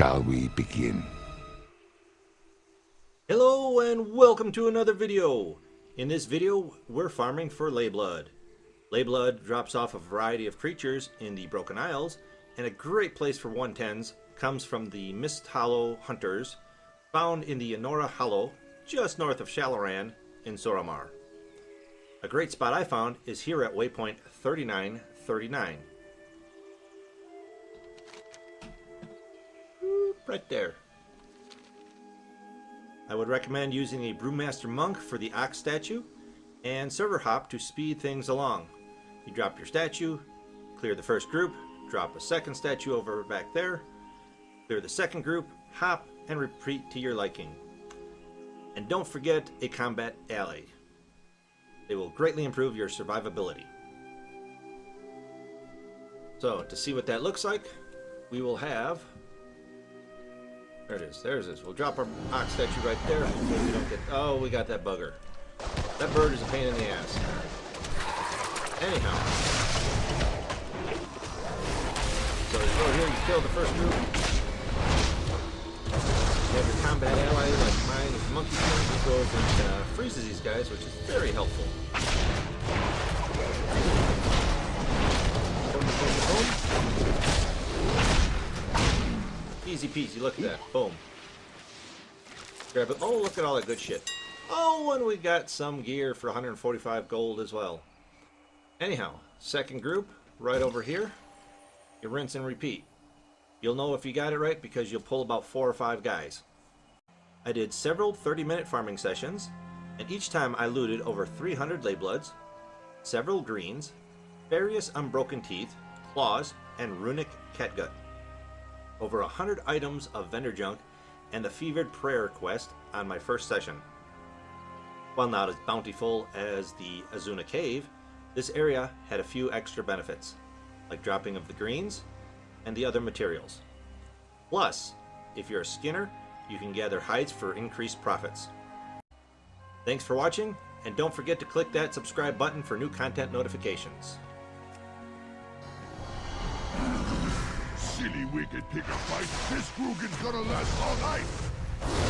Shall we begin? Hello and welcome to another video. In this video, we're farming for Leyblood. Leyblood drops off a variety of creatures in the Broken Isles, and a great place for 110s comes from the Mist Hollow Hunters, found in the Anora Hollow, just north of Shal'Aran in Suramar. A great spot I found is here at waypoint 3939. Right there. I would recommend using a Brewmaster Monk for the Ox statue, and Server Hop to speed things along. You drop your statue, clear the first group, drop a second statue over back there, clear the second group, hop, and repeat to your liking. And don't forget a combat ally. They will greatly improve your survivability. So, to see what that looks like, we will have... There it is, there's this. We'll drop our ox statue right there. Hopefully we don't get... Oh, we got that bugger. That bird is a pain in the ass. Anyhow. So you go here, you kill the first group. You have your combat ally like mine is Monkey King. He goes and uh, freezes these guys, which is very helpful. Easy peasy, look at that. Boom. Grab it. Oh, look at all that good shit. Oh, and we got some gear for 145 gold as well. Anyhow, second group, right over here. You rinse and repeat. You'll know if you got it right because you'll pull about four or five guys. I did several 30-minute farming sessions, and each time I looted over 300 Leybloods, several greens, various unbroken teeth, claws, and runic catgut. Over a hundred items of vendor junk, and the fevered prayer quest on my first session. While not as bountiful as the Azsuna Cave, this area had a few extra benefits, like dropping of the greens and the other materials. Plus, if you're a skinner, you can gather hides for increased profits. Thanks for watching, and don't forget to click that subscribe button for new content notifications. silly, wicked pick a fight. This Grugan's gonna last all night!